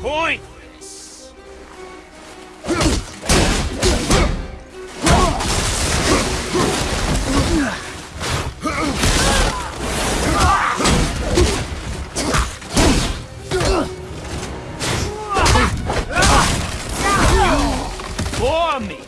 Point For me.